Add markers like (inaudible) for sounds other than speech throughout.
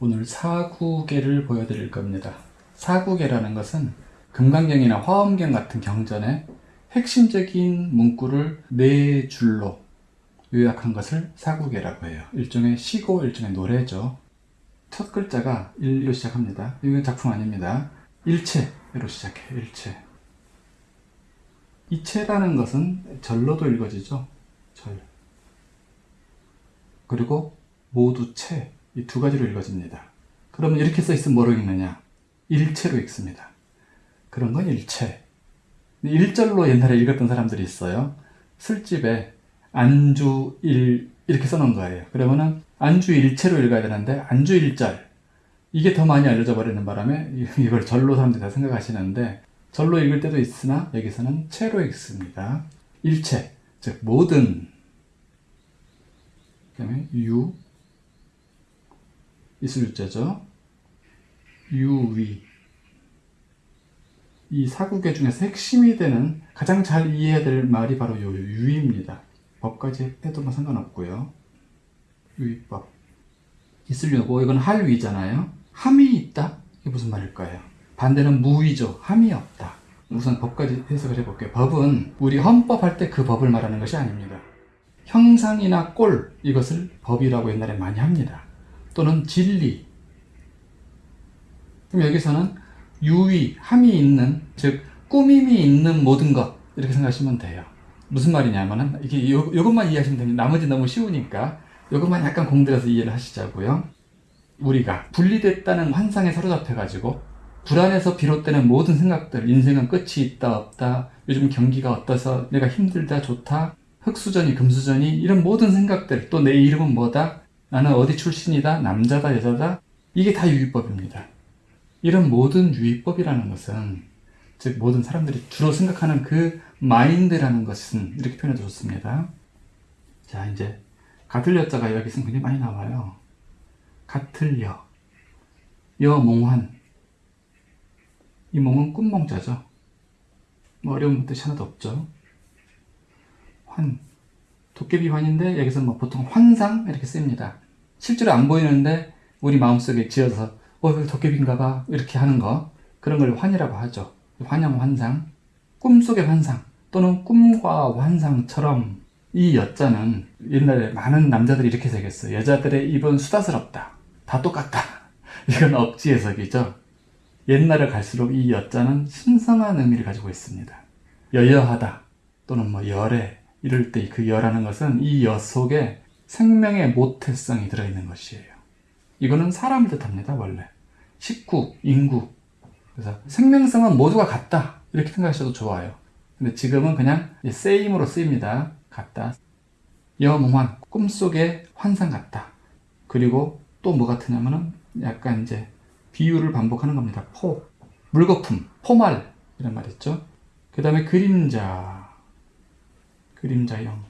오늘 사구계를 보여드릴 겁니다. 사구계라는 것은 금강경이나 화엄경 같은 경전에 핵심적인 문구를 네 줄로 요약한 것을 사구계라고 해요. 일종의 시고, 일종의 노래죠. 첫 글자가 일로 시작합니다. 이건 작품 아닙니다. 일체로 시작해요. 일체. 이체라는 것은 절로도 읽어지죠. 절. 그리고 모두 채. 이 두 가지로 읽어집니다. 그러면 이렇게 써 있으면 뭐로 읽느냐? 일체로 읽습니다. 그런 건 일체. 일절로 옛날에 읽었던 사람들이 있어요. 술집에 안주 일 이렇게 써놓은 거예요. 그러면은 안주 일체로 읽어야 되는데 안주 일절 이게 더 많이 알려져 버리는 바람에 이걸 절로 사람들이 다 생각하시는데 절로 읽을 때도 있으나 여기서는 체로 읽습니다. 일체 즉 모든 그 다음에 유 이슬유자죠. 유위 이 사국의 중에서 핵심이 되는 가장 잘 이해해야 될 말이 바로 요 유입니다. 법까지 해도 뭐 상관없고요. 유의법. 있으려고 이건 할위잖아요. 함이 있다? 이게 무슨 말일까요? 반대는 무위죠. 함이 없다. 우선 법까지 해석을 해볼게요. 법은 우리 헌법 할 때 그 법을 말하는 것이 아닙니다. 형상이나 꼴 이것을 법이라고 옛날에 많이 합니다. 또는 진리. 그럼 여기서는 유의, 함이 있는 즉 꾸밈이 있는 모든 것 이렇게 생각하시면 돼요. 무슨 말이냐면은 이게 요, 요것만 이해하시면 됩니다. 나머지 너무 쉬우니까 요것만 약간 공들여서 이해를 하시자고요. 우리가 분리됐다는 환상에 사로잡혀 가지고 불안에서 비롯되는 모든 생각들 인생은 끝이 있다 없다 요즘 경기가 어떠서 내가 힘들다 좋다 흑수전이 금수전이 이런 모든 생각들 또 내 이름은 뭐다 나는 어디 출신이다 남자다 여자다 이게 다 유의법입니다. 이런 모든 유의법이라는 것은 즉 모든 사람들이 주로 생각하는 그 마인드라는 것은 이렇게 표현해도 좋습니다. 자 이제 여자가 여기서 굉장히 많이 나와요. 여, 여몽환 이 몽은 꿈몽자죠. 뭐 어려운 뜻이 하나도 없죠. 환 도깨비 환인데 여기서 뭐 보통 환상 이렇게 씁니다. 실제로 안 보이는데 우리 마음속에 지어서 어 이거 도깨비인가 봐 이렇게 하는 거 그런 걸 환이라고 하죠. 환영 환상 꿈속의 환상 또는 꿈과 환상처럼 이 여자는 옛날에 많은 남자들이 이렇게 새겼어요. 여자들의 입은 수다스럽다. 다 똑같다. (laughs) 이건 억지 해석이죠. 옛날에 갈수록 이 여자는 신성한 의미를 가지고 있습니다. 여여하다 또는 뭐 열애 이럴 때 그 여라는 것은 이 여 속에 생명의 모태성이 들어있는 것이에요. 이거는 사람을 뜻합니다. 원래 식구, 인구 그래서 생명성은 모두가 같다 이렇게 생각하셔도 좋아요. 근데 지금은 그냥 세임으로 쓰입니다. 같다. 여몽환 꿈속의 환상 같다. 그리고 또 뭐 같으냐면은 약간 이제 비유를 반복하는 겁니다. 포, 물거품, 포말 이런 말 있죠. 그 다음에 그림자, 그림자형.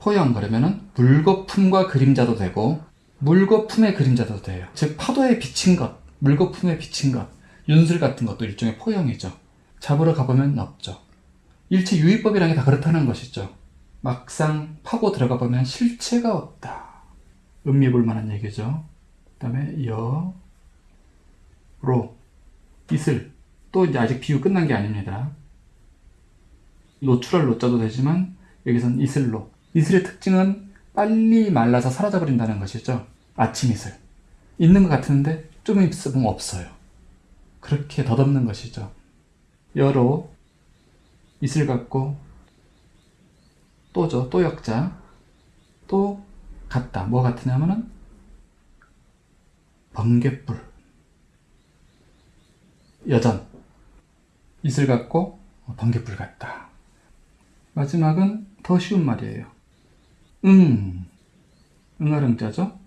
포형 그러면은 물거품과 그림자도 되고 물거품의 그림자도 돼요. 즉 파도에 비친 것, 물거품에 비친 것, 윤술 같은 것도 일종의 포형이죠. 잡으러 가보면 없죠. 일체 유의법이라는 게 다 그렇다는 것이죠. 막상 파고 들어가 보면 실체가 없다. 음미해 볼 만한 얘기죠. 그 다음에 여, 로, 이슬. 또 이제 아직 비유 끝난 게 아닙니다. 노출할 노자도 되지만 여기선 이슬로. 이슬의 특징은 빨리 말라서 사라져 버린다는 것이죠. 아침 이슬. 있는 것 같은데 좀 있으면 없어요. 그렇게 덧없는 것이죠. 여로 이슬 같고 또죠. 또 역자. 또 같다. 뭐 같으냐면은 번개불. 여전. 이슬 같고 번개불 같다. 마지막은 더 쉬운 말이에요. 응. 응할 응자죠?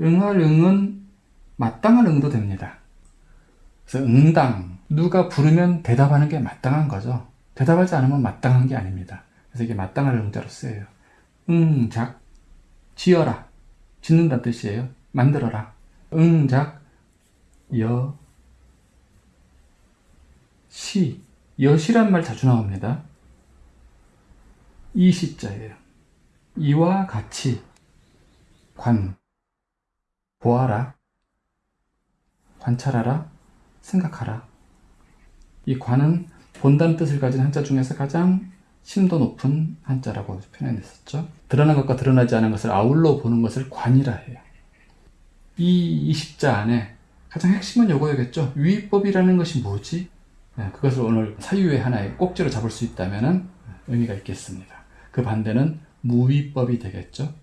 응할 응은 마땅한 응도 됩니다. 그래서 응당. 누가 부르면 대답하는 게 마땅한 거죠. 대답하지 않으면 마땅한 게 아닙니다. 그래서 이게 마땅한 응자로 쓰여요. 응작. 지어라. 짓는다는 뜻이에요. 만들어라. 응작. 여. 시. 여시란 말 자주 나옵니다. 이 시자예요. 이와 같이 관 보아라, 관찰하라, 생각하라. 이 관은 본다는 뜻을 가진 한자 중에서 가장 심도 높은 한자라고 표현했었죠. 드러난 것과 드러나지 않은 것을 아울러 보는 것을 관이라 해요. 이 20자 안에 가장 핵심은 요거였겠죠. 위법이라는 것이 뭐지? 네, 그것을 오늘 사유의 하나의 꼭지로 잡을 수 있다면 의미가 있겠습니다. 그 반대는 무위법이 되겠죠.